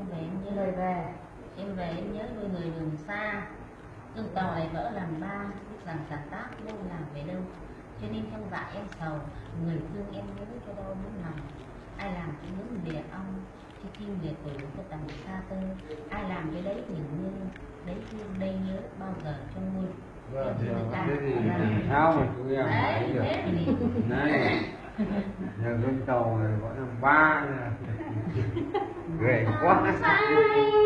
em về em nhớ lời về. Em về em nhớ đôi người đường xa. Tàu lại vỡ làm ba biết rằng sản tác đâu làm về đâu. Cho nên trong dạ em sầu người thương em nhớ cho đau muốn lòng. Ai làm cũng muốn lìa ông khi kim liệt tuổi có tầm xa tơ. Ai làm cái đấy nhìn như đấy thương đây nhớ bao giờ trong môi Vâng, thì cái chúng em đấy thấy được thế thì này nhà con tàu này gọi là ba ghê quá xanh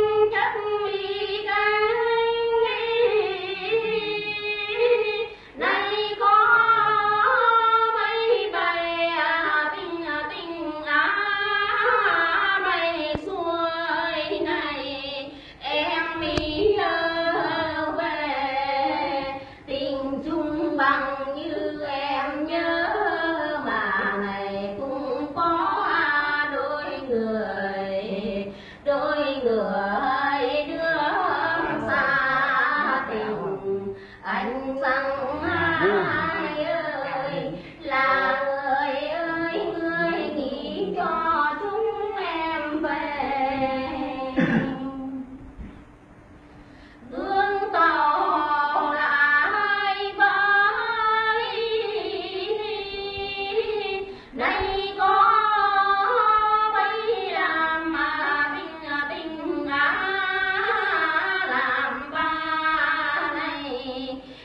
đôi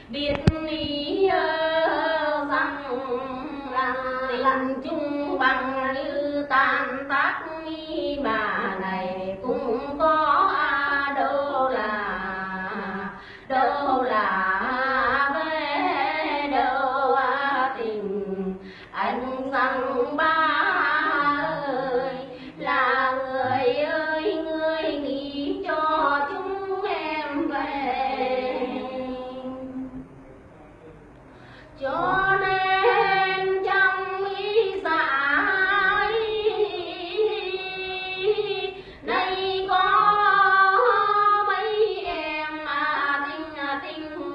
biết ý ờ, rằng là lần chung bằng như tàn tác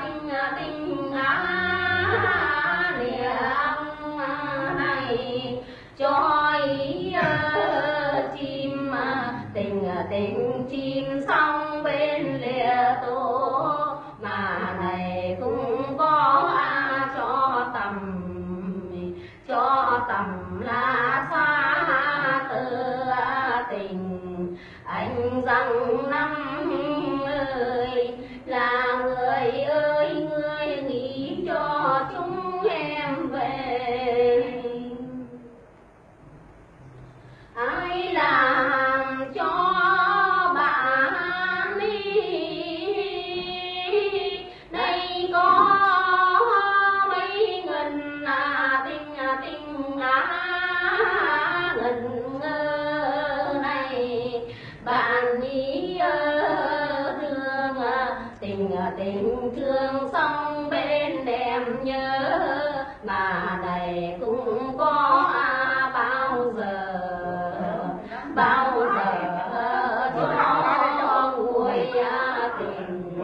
tình tình á, lìa này. Cho ý ờ, chim ờ, tình ờ, tình chim xong bên lìa tổ mà này cũng có cho tầm cho tầm là rằng năm bạn ý thương tình tình thương xong bên em nhớ. Mà này cũng có bao giờ bao giờ cho vui tình